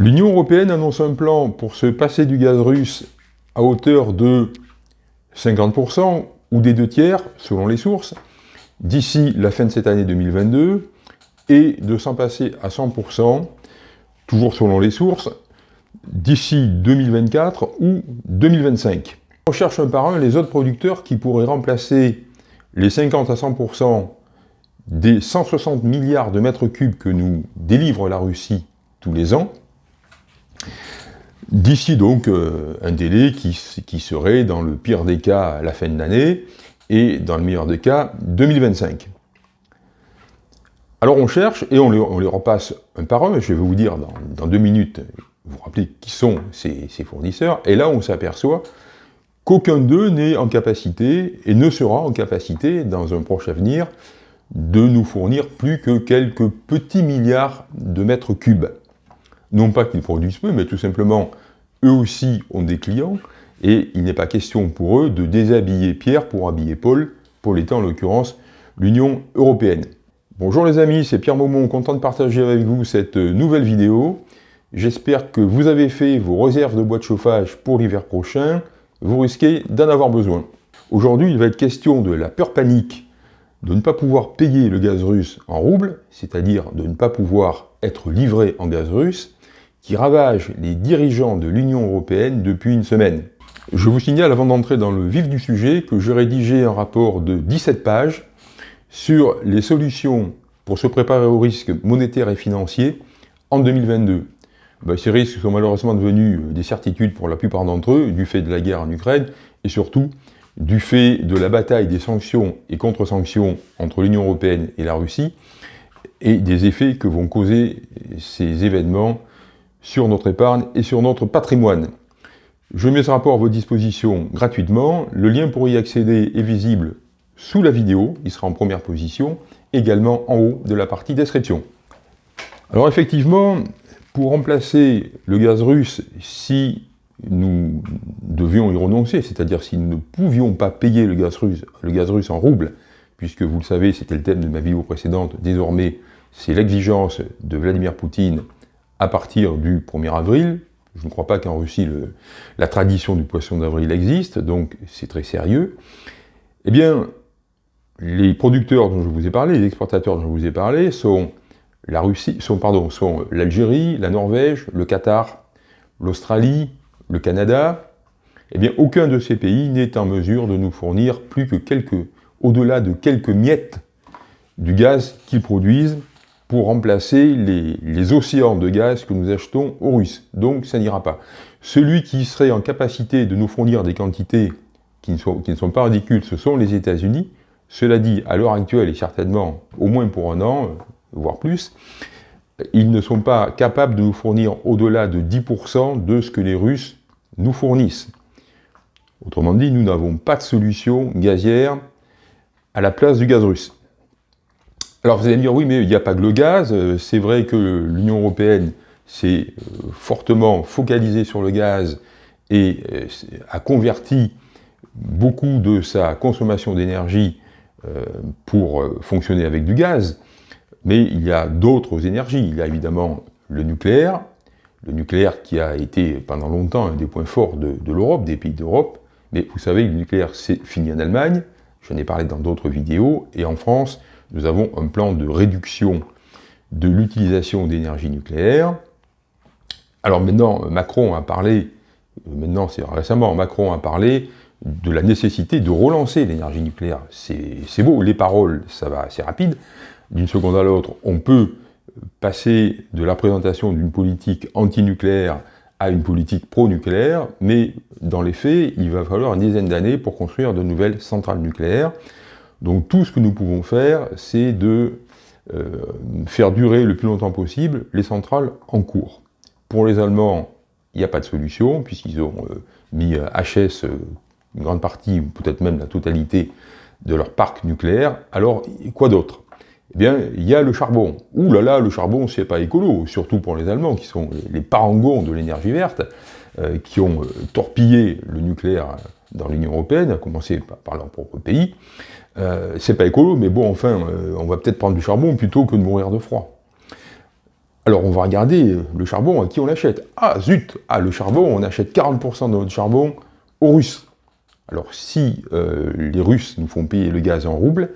L'Union Européenne annonce un plan pour se passer du gaz russe à hauteur de 50% ou des deux tiers, selon les sources, d'ici la fin de cette année 2022, et de s'en passer à 100%, toujours selon les sources, d'ici 2024 ou 2025. On cherche un par un les autres producteurs qui pourraient remplacer les 50 à 100% des 160 milliards de mètres cubes que nous délivre la Russie tous les ans, d'ici donc euh, un délai qui, serait dans le pire des cas la fin de l'année, et dans le meilleur des cas 2025. Alors on cherche et on les, repasse un par un, je vais vous dire dans, deux minutes, vous rappelez qui sont ces fournisseurs, et là on s'aperçoit qu'aucun d'eux n'est en capacité, et ne sera en capacité dans un proche avenir, de nous fournir plus que quelques petits milliards de mètres cubes. Non pas qu'ils produisent peu, mais tout simplement, eux aussi ont des clients, et il n'est pas question pour eux de déshabiller Pierre pour habiller Paul, Paul étant en l'occurrence l'Union Européenne. Bonjour les amis, c'est Pierre Maumont, content de partager avec vous cette nouvelle vidéo. J'espère que vous avez fait vos réserves de bois de chauffage pour l'hiver prochain, vous risquez d'en avoir besoin. Aujourd'hui, il va être question de la peur panique de ne pas pouvoir payer le gaz russe en rouble, c'est-à-dire de ne pas pouvoir être livré en gaz russe, qui ravage les dirigeants de l'Union Européenne depuis une semaine. Je vous signale avant d'entrer dans le vif du sujet que j'ai rédigé un rapport de 17 pages sur les solutions pour se préparer aux risques monétaires et financiers en 2022. Ben, ces risques sont malheureusement devenus des certitudes pour la plupart d'entre eux, du fait de la guerre en Ukraine, et surtout du fait de la bataille des sanctions et contre-sanctions entre l'Union Européenne et la Russie, et des effets que vont causer ces événements sur notre épargne et sur notre patrimoine. Je mets ce rapport à votre disposition gratuitement. Le lien pour y accéder est visible sous la vidéo, il sera en première position, également en haut de la partie description. Alors effectivement, pour remplacer le gaz russe, si nous devions y renoncer, c'est-à-dire si nous ne pouvions pas payer le gaz, russe, le gaz russe en rouble, puisque vous le savez, c'était le thème de ma vidéo précédente, désormais c'est l'exigence de Vladimir Poutine à partir du 1er avril. Je ne crois pas qu'en Russie la tradition du poisson d'avril existe, donc c'est très sérieux. Eh bien, les producteurs dont je vous ai parlé, les exportateurs dont je vous ai parlé, sont la sont, sont l'Algérie, la Norvège, le Qatar, l'Australie, le Canada, eh bien aucun de ces pays n'est en mesure de nous fournir plus que quelques, au-delà de quelques miettes du gaz qu'ils produisent pour remplacer les, océans de gaz que nous achetons aux Russes. Donc ça n'ira pas. Celui qui serait en capacité de nous fournir des quantités qui ne sont, pas ridicules, ce sont les États-Unis. Cela dit, à l'heure actuelle, et certainement au moins pour un an, voire plus, ils ne sont pas capables de nous fournir au-delà de 10% de ce que les Russes nous fournissent. Autrement dit, nous n'avons pas de solution gazière à la place du gaz russe. Alors vous allez me dire, oui, mais il n'y a pas que le gaz, c'est vrai que l'Union Européenne s'est euh, fortement focalisée sur le gaz et euh, a converti beaucoup de sa consommation d'énergie euh, pour fonctionner avec du gaz, mais il y a d'autres énergies. Il y a évidemment le nucléaire, le nucléaire qui a été pendant longtemps un des points forts de, l'Europe, des pays d'Europe, mais vous savez, le nucléaire c'est fini en Allemagne, j'en ai parlé dans d'autres vidéos, et en France, nous avons un plan de réduction de l'utilisation d'énergie nucléaire. Alors maintenant, Macron a parlé, maintenant c'est récemment, Macron a parlé de la nécessité de relancer l'énergie nucléaire. C'est beau, les paroles, ça va assez rapide. D'une seconde à l'autre, on peut passer de la présentation d'une politique antinucléaire à une politique pro-nucléaire, mais dans les faits, il va falloir une dizaine d'années pour construire de nouvelles centrales nucléaires. Donc tout ce que nous pouvons faire, c'est de euh, faire durer le plus longtemps possible les centrales en cours. Pour les Allemands, il n'y a pas de solution, puisqu'ils ont euh, mis HS euh, une grande partie, ou peut-être même la totalité, de leur parc nucléaire. Alors, quoi d'autre? Eh bien, il y a le charbon. Ouh là là, le charbon, c'est pas écolo, surtout pour les Allemands, qui sont les parangons de l'énergie verte, qui ont torpillé le nucléaire dans l'Union Européenne, à commencer par leur propre pays. Euh, c'est pas écolo, mais bon, enfin, euh, on va peut-être prendre du charbon plutôt que de mourir de froid. Alors on va regarder le charbon à qui on l'achète. Ah zut Ah le charbon, on achète 40% de notre charbon aux Russes. Alors si euh, les Russes nous font payer le gaz en roubles,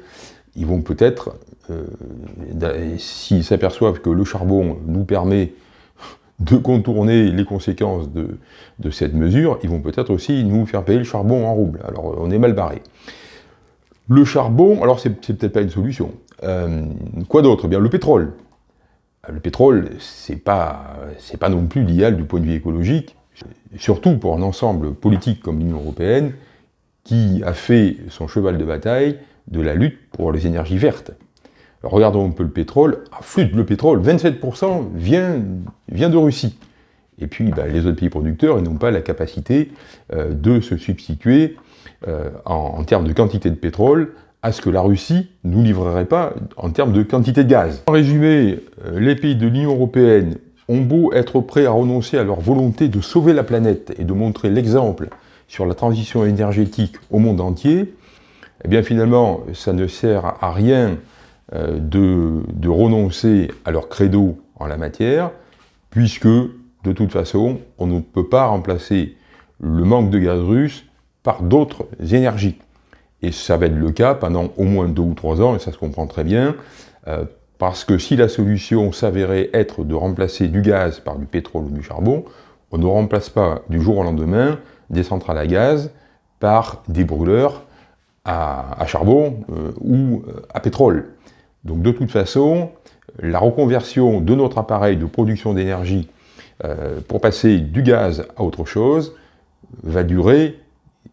ils vont peut-être, euh, s'ils s'aperçoivent que le charbon nous permet de contourner les conséquences de, cette mesure, ils vont peut-être aussi nous faire payer le charbon en roubles. Alors on est mal barré. Le charbon, alors c'est peut-être pas une solution. Euh, quoi d'autre? Eh le pétrole. Le pétrole, c'est pas, pas non plus l'idéal du point de vue écologique, surtout pour un ensemble politique comme l'Union Européenne, qui a fait son cheval de bataille de la lutte pour les énergies vertes. Regardons un peu le pétrole. Ah, flûte, le pétrole, 27% vient, de Russie. Et puis, bah, les autres pays producteurs, n'ont pas la capacité euh, de se substituer euh, en, termes de quantité de pétrole à ce que la Russie nous livrerait pas en termes de quantité de gaz. En résumé, euh, les pays de l'Union européenne ont beau être prêts à renoncer à leur volonté de sauver la planète et de montrer l'exemple sur la transition énergétique au monde entier, eh bien finalement, ça ne sert à rien euh, de, renoncer à leur credo en la matière, puisque, de toute façon, on ne peut pas remplacer le manque de gaz russe par d'autres énergies. Et ça va être le cas pendant au moins deux ou trois ans, et ça se comprend très bien, euh, parce que si la solution s'avérait être de remplacer du gaz par du pétrole ou du charbon, on ne remplace pas du jour au lendemain des centrales à gaz par des brûleurs à, charbon euh, ou à pétrole. Donc de toute façon, la reconversion de notre appareil de production d'énergie euh, pour passer du gaz à autre chose va durer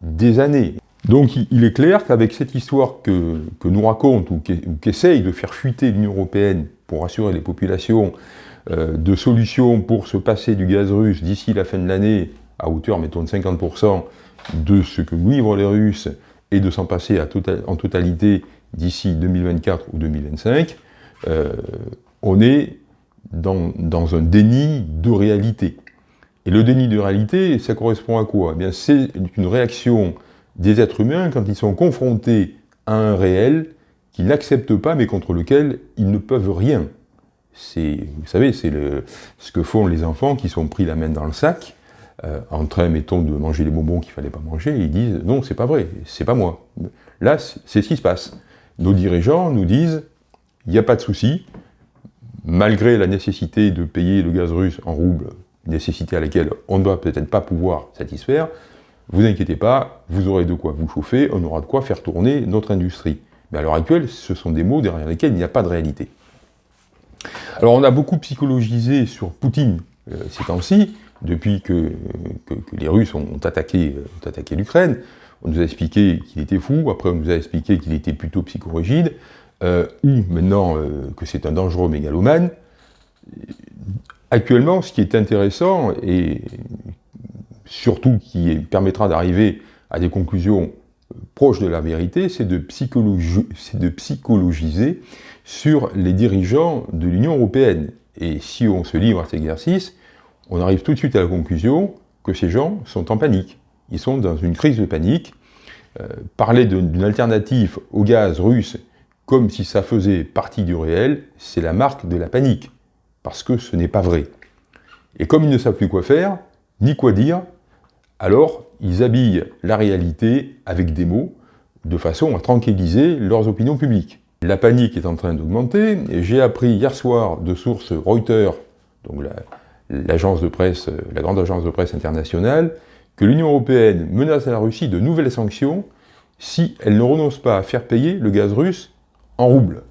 des années. Donc il est clair qu'avec cette histoire que, nous raconte ou qu'essaye de faire fuiter l'Union Européenne pour assurer les populations de solutions pour se passer du gaz russe d'ici la fin de l'année à hauteur, mettons, de 50% de ce que livrent les Russes et de s'en passer tota-, en totalité d'ici 2024 ou 2025, euh, on est dans, un déni de réalité. Et le déni de réalité, ça correspond à quoi? Eh C'est une réaction des êtres humains quand ils sont confrontés à un réel qu'ils n'acceptent pas, mais contre lequel ils ne peuvent rien. Vous savez, c'est ce que font les enfants qui sont pris la main dans le sac, euh, en train, mettons, de manger les bonbons qu'il ne fallait pas manger, ils disent « non, c'est pas vrai, c'est pas moi ». Là, c'est ce qui se passe. Nos dirigeants nous disent « il n'y a pas de souci, malgré la nécessité de payer le gaz russe en roubles, nécessité à laquelle on ne va peut-être pas pouvoir satisfaire, vous inquiétez pas, vous aurez de quoi vous chauffer, on aura de quoi faire tourner notre industrie. Mais à l'heure actuelle, ce sont des mots derrière lesquels il n'y a pas de réalité. Alors on a beaucoup psychologisé sur Poutine euh, ces temps-ci, depuis que, les Russes ont attaqué, l'Ukraine, on nous a expliqué qu'il était fou, après on nous a expliqué qu'il était plutôt psychorigide, euh, ou maintenant euh, que c'est un dangereux mégalomane. Actuellement, ce qui est intéressant, et surtout qui permettra d'arriver à des conclusions proches de la vérité, c'est de psychologiser sur les dirigeants de l'Union européenne. Et si on se livre à cet exercice, on arrive tout de suite à la conclusion que ces gens sont en panique. Ils sont dans une crise de panique. Euh, parler d'une alternative au gaz russe comme si ça faisait partie du réel, c'est la marque de la panique, parce que ce n'est pas vrai. Et comme ils ne savent plus quoi faire, ni quoi dire, alors ils habillent la réalité avec des mots, de façon à tranquilliser leurs opinions publiques. La panique est en train d'augmenter, et j'ai appris hier soir de sources Reuters, donc la, l'agence de presse, la grande agence de presse internationale, que l'Union européenne menace à la Russie de nouvelles sanctions si elle ne renonce pas à faire payer le gaz russe en roubles.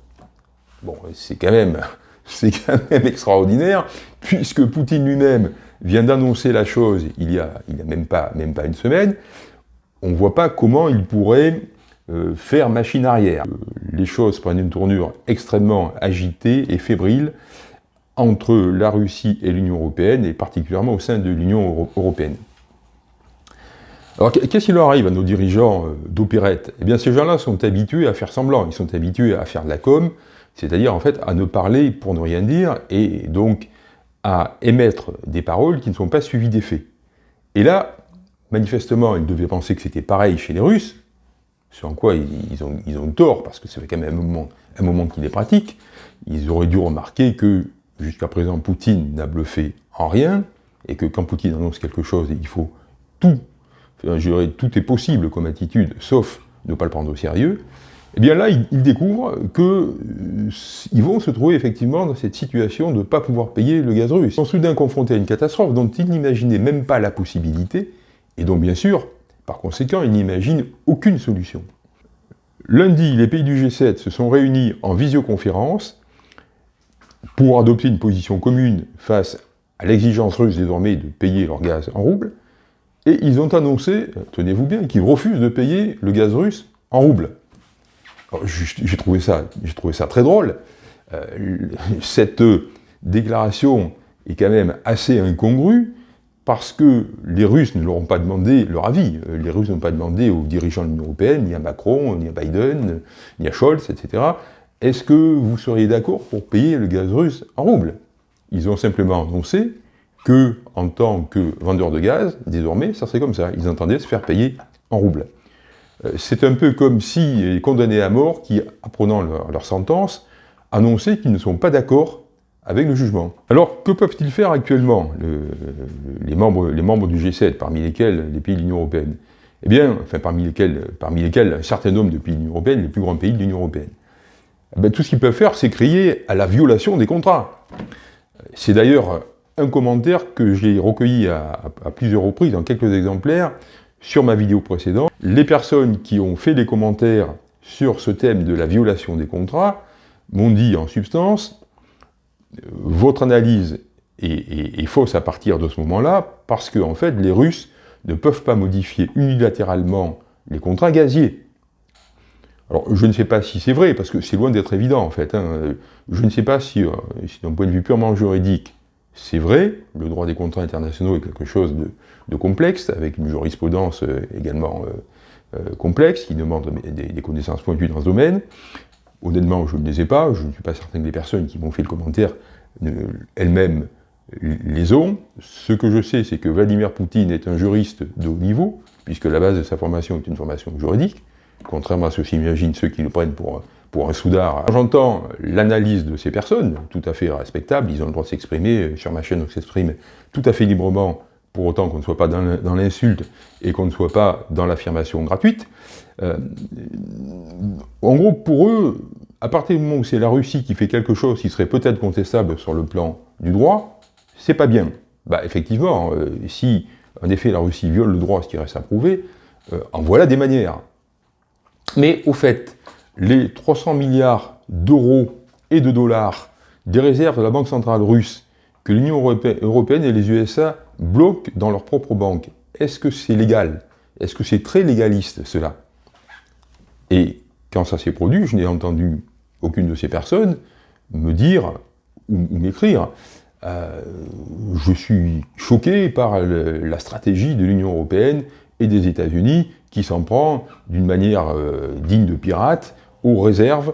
Bon, c'est quand même, c'est quand même extraordinaire, puisque Poutine lui-même vient d'annoncer la chose il y a, il y a même, pas, même pas une semaine, on ne voit pas comment il pourrait euh, faire machine arrière. Les choses prennent une tournure extrêmement agitée et fébrile, entre la Russie et l'Union européenne, et particulièrement au sein de l'Union européenne. Alors qu'est-ce qui leur arrive à nos dirigeants euh, d'opérette Eh bien ces gens-là sont habitués à faire semblant, ils sont habitués à faire de la com, c'est-à-dire en fait à ne parler pour ne rien dire, et donc à émettre des paroles qui ne sont pas suivies des faits. Et là, manifestement, ils devaient penser que c'était pareil chez les Russes, sur en quoi ils ont, tort, parce que ça fait quand même un moment, un moment les pratiquent, ils auraient dû remarquer que jusqu'à présent Poutine n'a bluffé en rien, et que quand Poutine annonce quelque chose, il faut tout, je tout est possible comme attitude, sauf ne pas le prendre au sérieux, eh bien là, ils, découvrent qu'ils euh, vont se trouver effectivement dans cette situation de ne pas pouvoir payer le gaz russe. Ils sont soudain confrontés à une catastrophe dont ils n'imaginaient même pas la possibilité, et donc bien sûr, par conséquent, ils n'imaginent aucune solution. Lundi, les pays du G7 se sont réunis en visioconférence pour adopter une position commune face à l'exigence russe désormais de payer leur gaz en roubles, et ils ont annoncé, tenez-vous bien, qu'ils refusent de payer le gaz russe en roubles. J'ai trouvé, ça, très drôle. Euh, cette déclaration est quand même assez incongrue, parce que les Russes ne leur ont pas demandé leur avis. Euh, les Russes n'ont pas demandé aux dirigeants de l'Union Européenne, ni à Macron, ni à Biden, ni à Scholz, etc. Est-ce que vous seriez d'accord pour payer le gaz russe en roubles Ils ont simplement annoncé que, en tant que vendeur de gaz, désormais, ça serait comme ça. Ils entendaient se faire payer en roubles. Euh, c'est un peu comme si les condamnés à mort, qui, apprenant leur, sentence, annonçaient qu'ils ne sont pas d'accord avec le jugement. Alors, que peuvent-ils faire actuellement, les, membres, du G7, parmi lesquels les pays de l'Union Européenne? Eh bien, enfin, parmi lesquels, parmi lesquels un certain nombre de pays de l'Union Européenne, les plus grands pays de l'Union Européenne. Eh bien, tout ce qu'ils peuvent faire, c'est crier à la violation des contrats. C'est d'ailleurs commentaire que j'ai recueilli à, plusieurs reprises, dans quelques exemplaires, sur ma vidéo précédente, les personnes qui ont fait des commentaires sur ce thème de la violation des contrats m'ont dit en substance euh, votre analyse est, fausse à partir de ce moment-là, parce que en fait, les Russes ne peuvent pas modifier unilatéralement les contrats gaziers. Alors, je ne sais pas si c'est vrai, parce que c'est loin d'être évident, en fait. Hein. Je ne sais pas si, euh, si d'un point de vue purement juridique, c'est vrai, le droit des contrats internationaux est quelque chose de, complexe, avec une jurisprudence euh, également euh, euh, complexe, qui demande des, connaissances pointues dans ce domaine. Honnêtement, je ne les ai pas, je ne suis pas certain que les personnes qui m'ont fait le commentaire elles-mêmes les ont. Ce que je sais, c'est que Vladimir Poutine est un juriste de haut niveau, puisque la base de sa formation est une formation juridique, contrairement à ce s'imaginent ceux qui le prennent pour pour un soudard. J'entends l'analyse de ces personnes, tout à fait respectable, ils ont le droit de s'exprimer, sur ma chaîne on s'exprime tout à fait librement, pour autant qu'on ne soit pas dans l'insulte et qu'on ne soit pas dans l'affirmation gratuite. Euh, en gros, pour eux, à partir du moment où c'est la Russie qui fait quelque chose qui serait peut-être contestable sur le plan du droit, c'est pas bien. Bah effectivement, euh, si en effet la Russie viole le droit, ce qui reste à prouver, euh, en voilà des manières. Mais au fait, les 300 milliards d'euros et de dollars des réserves de la Banque centrale russe que l'Union européenne et les USA bloquent dans leur propre banque, est-ce que c'est légal? Est-ce que c'est très légaliste, cela? Et quand ça s'est produit, je n'ai entendu aucune de ces personnes me dire ou, m'écrire euh, je suis choqué par la stratégie de l'Union européenne et des États-Unis qui s'en prend d'une manière euh, digne de pirate aux réserves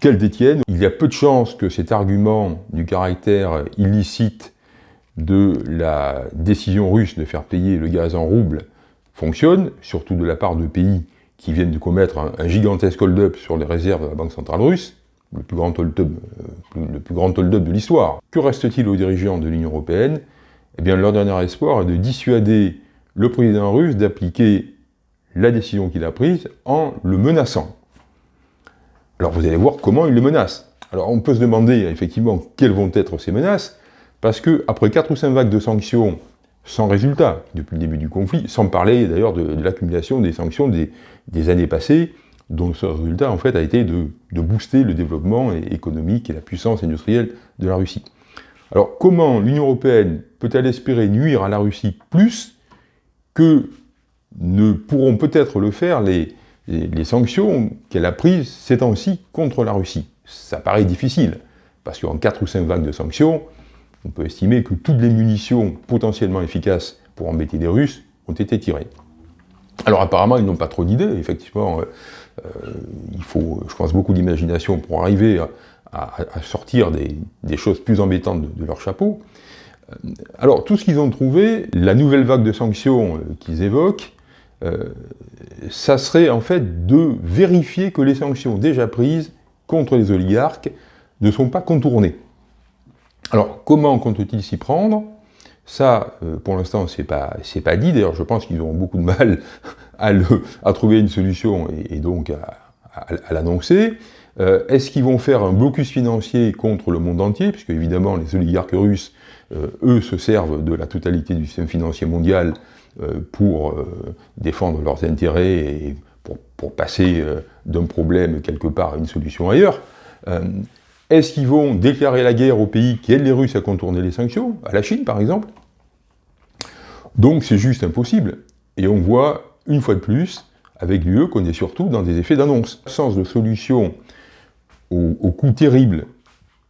qu'elles détiennent. Il y a peu de chances que cet argument du caractère illicite de la décision russe de faire payer le gaz en roubles fonctionne, surtout de la part de pays qui viennent de commettre un, gigantesque hold-up sur les réserves de la Banque centrale russe, le plus grand hold-up hold de l'histoire. Que reste-t-il aux dirigeants de l'Union européenne? Eh bien, leur dernier espoir est de dissuader le président russe d'appliquer la décision qu'il a prise en le menaçant. Alors vous allez voir comment il le menace. Alors on peut se demander effectivement quelles vont être ces menaces, parce que après 4 ou 5 vagues de sanctions sans résultat depuis le début du conflit, sans parler d'ailleurs de, l'accumulation des sanctions des, années passées, dont le résultat en fait a été de, booster le développement économique et la puissance industrielle de la Russie. Alors comment l'Union Européenne peut-elle espérer nuire à la Russie plus que ne pourront peut-être le faire les, les, sanctions qu'elle a prises ces temps-ci contre la Russie. Ça paraît difficile, parce qu'en 4 ou 5 vagues de sanctions, on peut estimer que toutes les munitions potentiellement efficaces pour embêter les Russes ont été tirées. Alors apparemment, ils n'ont pas trop d'idées, effectivement, euh, euh, il faut, je pense, beaucoup d'imagination pour arriver à, sortir des, choses plus embêtantes de, leur chapeau. Euh, alors, tout ce qu'ils ont trouvé, la nouvelle vague de sanctions qu'ils évoquent, ça serait en fait de vérifier que les sanctions déjà prises contre les oligarques ne sont pas contournées. Alors, comment compte-t-il s'y prendre? Ça, euh, pour l'instant, c'est pas, pas dit. D'ailleurs, je pense qu'ils auront beaucoup de mal à, trouver une solution et, donc à, l'annoncer. Euh, est-ce qu'ils vont faire un blocus financier contre le monde entier? Puisque, évidemment, les oligarques russes, euh, eux, se servent de la totalité du système financier mondial pour défendre leurs intérêts et pour, passer d'un problème quelque part à une solution ailleurs. Est-ce qu'ils vont déclarer la guerre aux pays qui aident les Russes à contourner les sanctions, à la Chine par exemple? Donc c'est juste impossible. Et on voit, une fois de plus, avec l'UE, qu'on est surtout dans des effets d'annonce. Sens de solution au, au coût terrible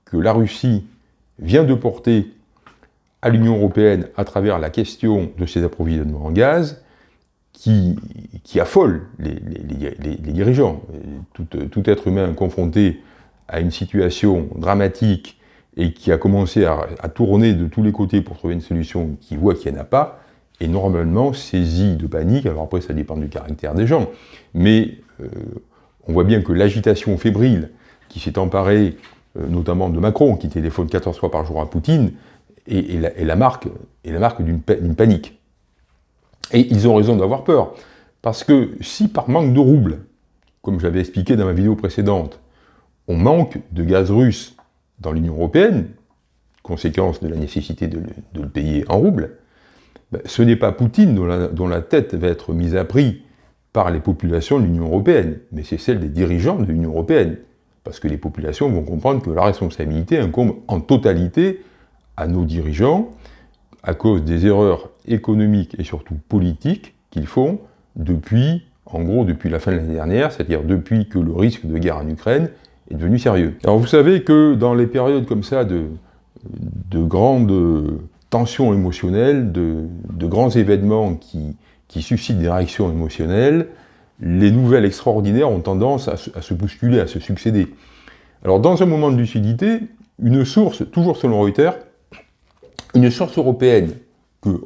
que la Russie vient de porter à l'Union européenne à travers la question de ses approvisionnements en gaz, qui, affole les, dirigeants. Tout, tout, être humain confronté à une situation dramatique et qui a commencé à, tourner de tous les côtés pour trouver une solution qui voit qu'il n'y en a pas, est normalement saisi de panique. Alors après, ça dépend du caractère des gens. Mais euh, on voit bien que l'agitation fébrile qui s'est emparée, euh, notamment de Macron, qui téléphone 14 fois par jour à Poutine, est la, marque, la marque d'une panique. Et ils ont raison d'avoir peur. Parce que si par manque de roubles, comme j'avais expliqué dans ma vidéo précédente, on manque de gaz russe dans l'Union européenne, conséquence de la nécessité de le, payer en roubles, ben, ce n'est pas Poutine dont la, tête va être mise à prix par les populations de l'Union européenne, mais c'est celle des dirigeants de l'Union européenne. Parce que les populations vont comprendre que la responsabilité incombe en totalité à nos dirigeants, à cause des erreurs économiques et surtout politiques qu'ils font depuis, en gros, depuis la fin de l'année dernière, c'est-à-dire depuis que le risque de guerre en Ukraine est devenu sérieux. Alors vous savez que dans les périodes comme ça de, de grandes tensions émotionnelles, de, grands événements qui, qui, suscitent des réactions émotionnelles, les nouvelles extraordinaires ont tendance à, à, se bousculer, à se succéder. Alors dans un moment de lucidité, une source, toujours selon Reuters, une source européenne, que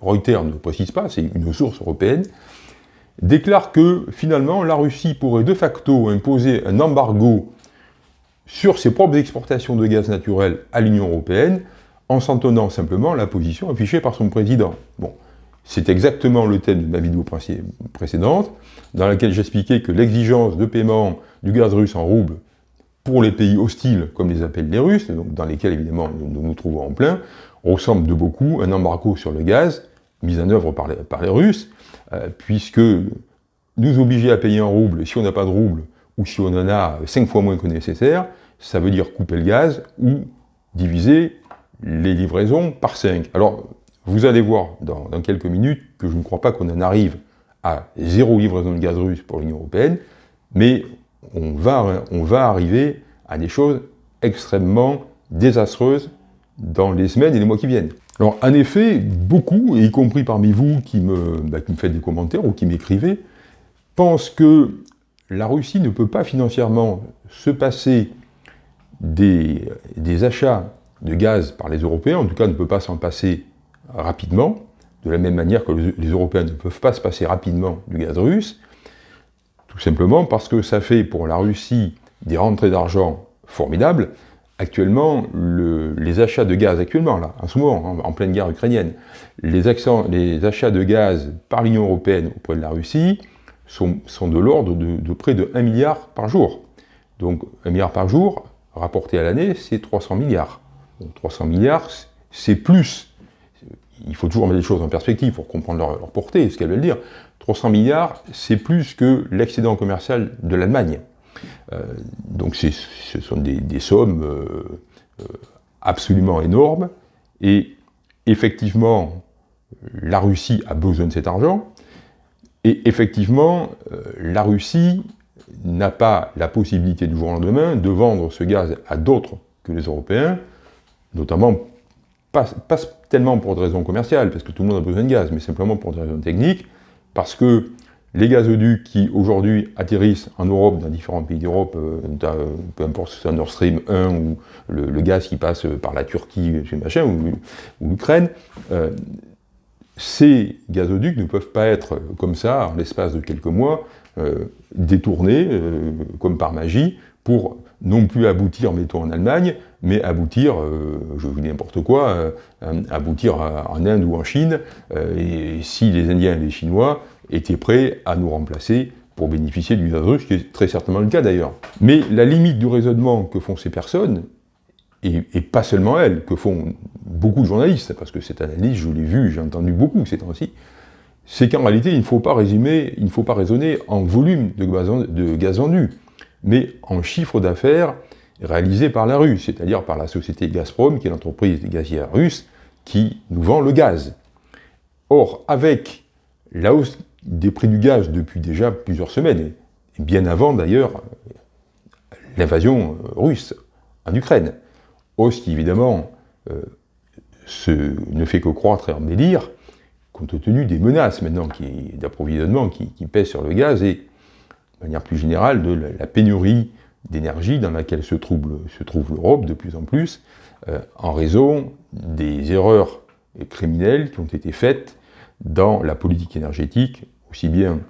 Reuters ne précise pas, c'est une source européenne, déclare que finalement la Russie pourrait de facto imposer un embargo sur ses propres exportations de gaz naturel à l'Union européenne, en s'en tenant simplement la position affichée par son président. Bon, c'est exactement le thème de ma vidéo précédente, dans laquelle j'expliquais que l'exigence de paiement du gaz russe en roubles pour les pays hostiles, comme les appellent les Russes, donc dans lesquels évidemment nous nous trouvons en plein, ressemble de beaucoup à un embargo sur le gaz mis en œuvre par les, Russes, euh, puisque nous obliger à payer en roubles, si on n'a pas de roubles, ou si on en a 5 fois moins que nécessaire, ça veut dire couper le gaz ou diviser les livraisons par 5. Alors, vous allez voir dans, quelques minutes que je ne crois pas qu'on en arrive à zéro livraison de gaz russe pour l'Union Européenne, mais on va, on va arriver à des choses extrêmement désastreuses dans les semaines et les mois qui viennent. Alors, en effet, beaucoup, y compris parmi vous qui me, bah, qui me faites des commentaires ou qui m'écrivez, pensent que la Russie ne peut pas financièrement se passer des, achats de gaz par les Européens, en tout cas ne peut pas s'en passer rapidement, de la même manière que les Européens ne peuvent pas se passer rapidement du gaz russe, tout simplement parce que ça fait pour la Russie des rentrées d'argent formidables. Actuellement, les achats de gaz, actuellement, là, en ce moment, en, pleine guerre ukrainienne, les, les achats de gaz par l'Union Européenne auprès de la Russie sont, de l'ordre de, près de 1 milliard par jour. Donc 1 milliard par jour, rapporté à l'année, c'est 300 milliards. Donc 300 milliards, c'est plus. Il faut toujours mettre les choses en perspective pour comprendre leur, portée, ce qu'elles veulent dire. 300 milliards, c'est plus que l'excédent commercial de l'Allemagne. Euh, donc ce sont des, sommes euh, euh, absolument énormes. Et effectivement, la Russie a besoin de cet argent. Et effectivement, la Russie n'a pas la possibilité du jour au lendemain de vendre ce gaz à d'autres que les Européens, notamment pas, tellement pour des raisons commerciales, parce que tout le monde a besoin de gaz, mais simplement pour des raisons techniques, parce que les gazoducs qui aujourd'hui atterrissent en Europe, dans différents pays d'Europe, euh, peu importe si c'est Nord Stream 1 ou le, gaz qui passe par la Turquie machin, ou, l'Ukraine, euh, ces gazoducs ne peuvent pas être comme ça, en l'espace de quelques mois, euh, détournés, euh, comme par magie, pour non plus aboutir, mettons, en Allemagne, mais aboutir, je vous dis n'importe quoi, aboutir en Inde ou en Chine, et si les Indiens et les Chinois étaient prêts à nous remplacer pour bénéficier du russe, ce qui est très certainement le cas d'ailleurs. Mais la limite du raisonnement que font ces personnes, et, pas seulement elles, que font beaucoup de journalistes, parce que cette analyse, je l'ai vue, j'ai entendu beaucoup ces temps-ci, c'est qu'en réalité, il ne faut pas résumer, il ne faut pas raisonner en volume de gaz, de gaz vendu, mais en chiffre d'affaires réalisé par la Russie, c'est-à-dire par la société Gazprom, qui est l'entreprise gazière russe, qui nous vend le gaz. Or, avec la hausse des prix du gaz depuis déjà plusieurs semaines, et bien avant d'ailleurs l'invasion russe en Ukraine, hausse qui évidemment euh, ne fait que croître et embellir, compte tenu des menaces maintenant d'approvisionnement qui, pèsent sur le gaz et, de manière plus générale, de la, pénurie d'énergie dans laquelle se trouve, l'Europe de plus en plus, euh, en raison des erreurs criminelles qui ont été faites dans la politique énergétique, aussi bien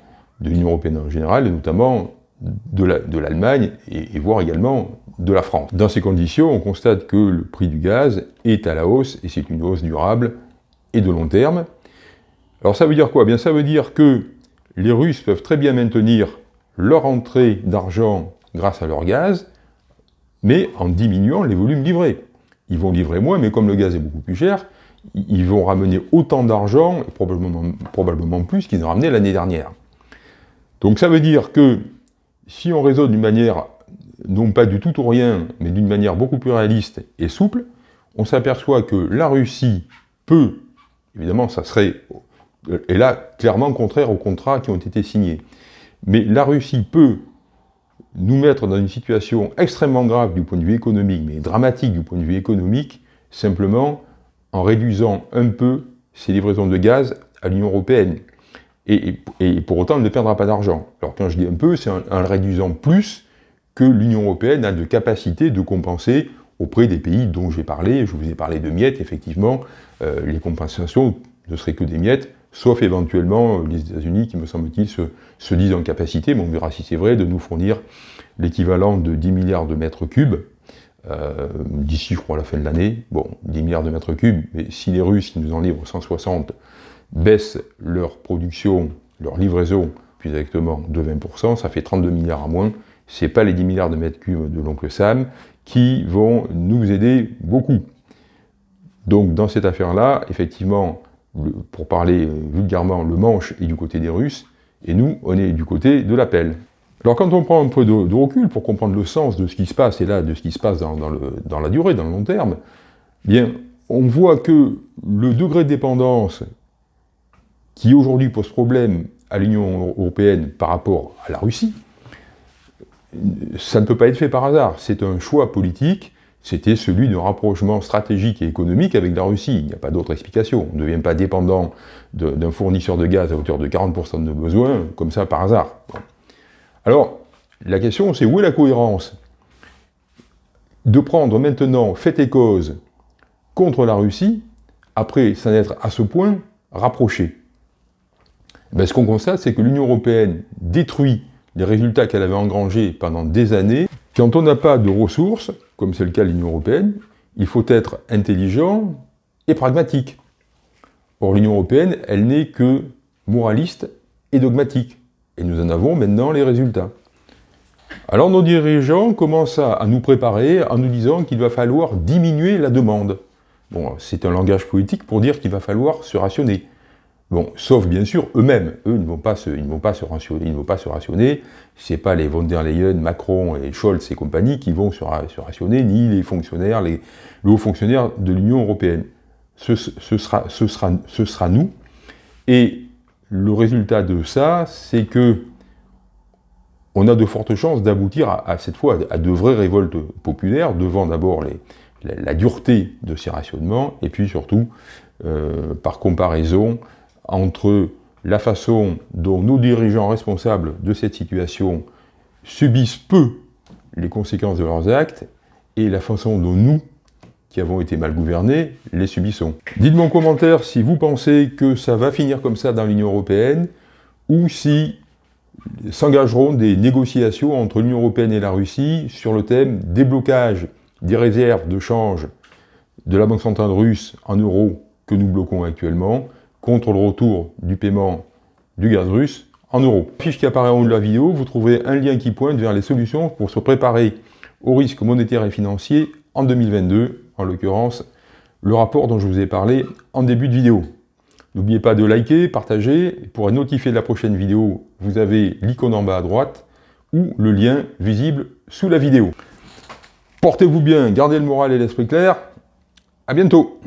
de l'Union Européenne en général, et notamment de l'Allemagne, et, voire également de la France. Dans ces conditions, on constate que le prix du gaz est à la hausse, et c'est une hausse durable et de long terme. Alors ça veut dire quoi? Bien ça veut dire que les Russes peuvent très bien maintenir leur entrée d'argent grâce à leur gaz, mais en diminuant les volumes livrés. Ils vont livrer moins, mais comme le gaz est beaucoup plus cher, ils vont ramener autant d'argent, probablement, probablement plus qu'ils n'ont ramené l'année dernière. Donc ça veut dire que si on raisonne d'une manière non pas du tout ou rien, mais d'une manière beaucoup plus réaliste et souple, on s'aperçoit que la Russie peut, évidemment ça serait, et là clairement contraire aux contrats qui ont été signés, mais la Russie peut nous mettre dans une situation extrêmement grave du point de vue économique, mais dramatique du point de vue économique, simplement en réduisant un peu ses livraisons de gaz à l'Union Européenne. Et, pour autant, elle ne perdra pas d'argent. Alors quand je dis un peu, c'est en, le réduisant plus que l'Union européenne a de capacité de compenser auprès des pays dont j'ai parlé, je vous ai parlé de miettes, effectivement, euh, les compensations ne seraient que des miettes, sauf éventuellement euh, les États-Unis qui, me semble-t-il, se, disent en capacité, mais on verra si c'est vrai, de nous fournir l'équivalent de 10 milliards de mètres cubes, euh, d'ici, je crois, à la fin de l'année. Bon, 10 milliards de mètres cubes, mais si les Russes, qui nous en livrent 160, baissent leur production, leur livraison, plus exactement de 20%, ça fait 32 milliards à moins, ce n'est pas les 10 milliards de mètres cubes de l'oncle Sam qui vont nous aider beaucoup. Donc dans cette affaire-là, effectivement, pour parler vulgairement, le manche est du côté des Russes, et nous, on est du côté de l'appel. Alors quand on prend un peu de, recul pour comprendre le sens de ce qui se passe, et là, de ce qui se passe dans, la durée, dans le long terme, bien, on voit que le degré de dépendance qui aujourd'hui pose problème à l'Union européenne par rapport à la Russie, ça ne peut pas être fait par hasard. C'est un choix politique, c'était celui d'un rapprochement stratégique et économique avec la Russie. Il n'y a pas d'autre explication. On ne devient pas dépendant d'un fournisseur de gaz à hauteur de 40% de nos besoins, comme ça par hasard. Alors, la question c'est où est la cohérence De prendre maintenant fait et cause contre la Russie, après s'en être à ce point rapproché. Ben, ce qu'on constate, c'est que l'Union Européenne détruit les résultats qu'elle avait engrangés pendant des années. Quand on n'a pas de ressources, comme c'est le cas de l'Union Européenne, il faut être intelligent et pragmatique. Or, l'Union Européenne, elle n'est que moraliste et dogmatique. Et nous en avons maintenant les résultats. Alors nos dirigeants commencent à, nous préparer en nous disant qu'il va falloir diminuer la demande. Bon, c'est un langage politique pour dire qu'il va falloir se rationner. Bon, sauf bien sûr eux-mêmes. Eux, ne vont pas se, ils ne vont pas se rationner. Ils ne vont pas se rationner. C'est pas les von der Leyen, Macron et Scholz et compagnie qui vont se, rationner, ni les fonctionnaires, les, hauts fonctionnaires de l'Union européenne. Ce, sera, ce, sera, ce sera nous. Et le résultat de ça, c'est que on a de fortes chances d'aboutir à, cette fois à de vraies révoltes populaires devant d'abord la, dureté de ces rationnements et puis surtout, euh, par comparaison, entre la façon dont nos dirigeants responsables de cette situation subissent peu les conséquences de leurs actes et la façon dont nous, qui avons été mal gouvernés, les subissons. Dites-moi en commentaire si vous pensez que ça va finir comme ça dans l'Union Européenne ou si s'engageront des négociations entre l'Union Européenne et la Russie sur le thème déblocage des réserves de change de la Banque centrale russe en euros que nous bloquons actuellement contre le retour du paiement du gaz russe en euros. Fiche qui apparaît en haut de la vidéo, vous trouvez un lien qui pointe vers les solutions pour se préparer au risque monétaire et financier en 2022, en l'occurrence le rapport dont je vous ai parlé en début de vidéo. N'oubliez pas de liker, partager, pour être notifié de la prochaine vidéo, vous avez l'icône en bas à droite ou le lien visible sous la vidéo. Portez-vous bien, gardez le moral et l'esprit clair, à bientôt